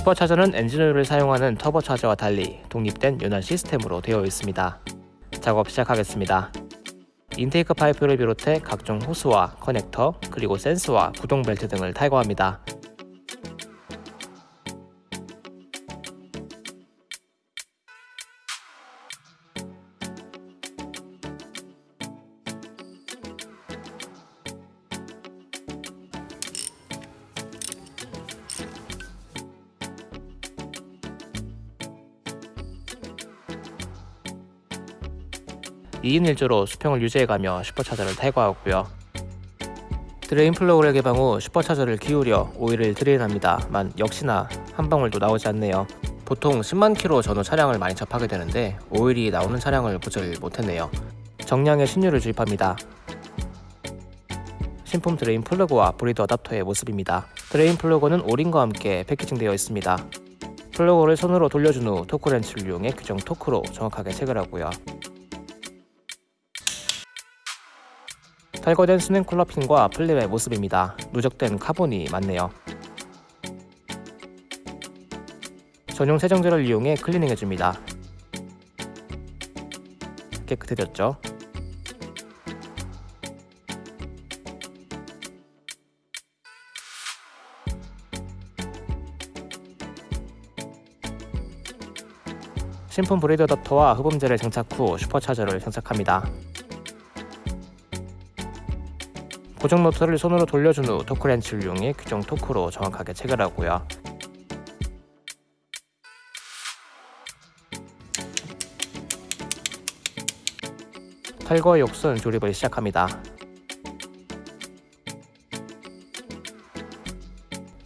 슈퍼차저는 엔진오일을 사용하는 터보차저와 달리 독립된 윤활 시스템으로 되어 있습니다. 작업 시작하겠습니다. intake 파이프를 비롯해 각종 호스와 커넥터, 그리고 센서와 구동 벨트 등을 탈거합니다. 이인 1조로 수평을 유지해가며 슈퍼차저를 탈거하고요. drain 플러그를 개방 후 슈퍼차저를 기울여 오일을 drain합니다만 역시나 한 방울도 나오지 않네요. 보통 10만 킬로 전후 차량을 많이 접하게 되는데 오일이 나오는 차량을 보질 못했네요. 정량의 신유를 주입합니다. 신품 drain 플러그와 브리드 adapter의 모습입니다. drain 플러그는 오링과 함께 packaging되어 있습니다. 플러그를 손으로 돌려준 후 토크렌치를 이용해 규정 토크로 정확하게 체결하고요. 탈거된 수냉 쿨러핀과 플립의 모습입니다. 누적된 카본이 많네요. 전용 세정제를 이용해 클리닝해줍니다. 깨끗해졌죠? 신품 브리드 adapter와 흡음재를 장착 후 슈퍼차저를 장착합니다. 고정 노트를 손으로 돌려준 후 토크렌치를 이용해 규정 토크로 정확하게 체결하고요. 탈거 욕선 조립을 시작합니다.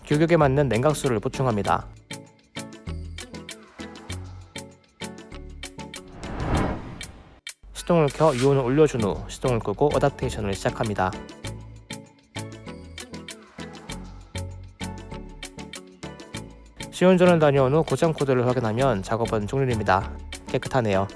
규격에 맞는 냉각수를 보충합니다. 시동을 켜 유온을 올려준 후 시동을 끄고 어답테이션을 시작합니다. 시운전을 다녀온 후 고장 코드를 확인하면 작업은 종료됩니다. 깨끗하네요.